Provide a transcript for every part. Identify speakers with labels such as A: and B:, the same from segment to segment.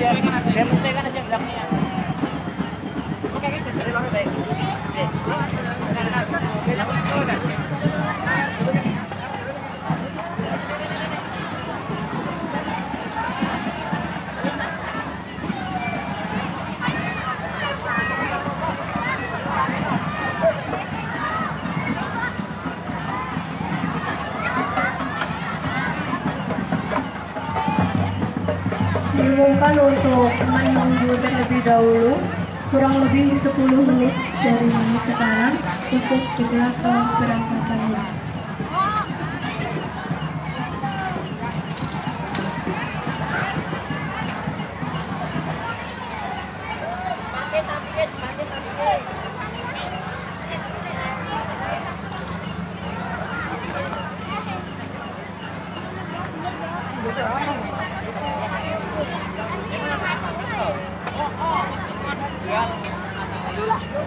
A: Dia menyesuaikan aja bilangnya. Oke,
B: diumumkan untuk menunggu terlebih dahulu kurang lebih 10 menit dari sekarang untuk segera keberangkatannya.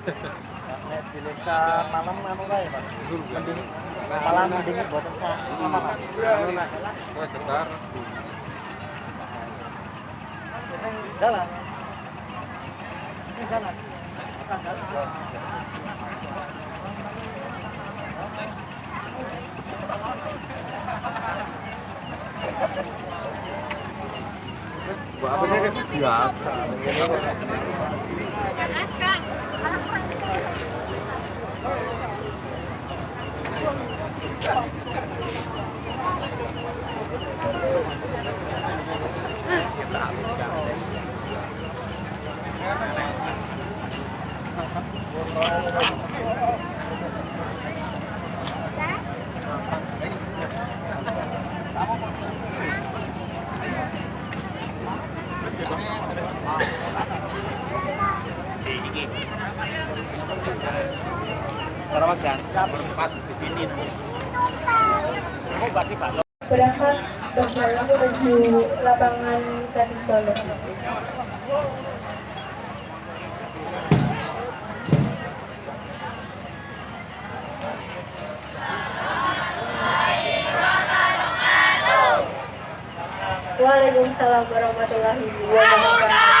C: Nek dileksa malam anu Pak. Mending malah mending buatan sa malam.
D: Kowe getar.
C: Jalan.
D: Apa sih biasa.
A: Jangka berempat di sini. Kamu pasti Pak.
B: Berangkat berjalan menuju lapangan tenis Solo. Waalaikumsalam warahmatullahi wabarakatuh.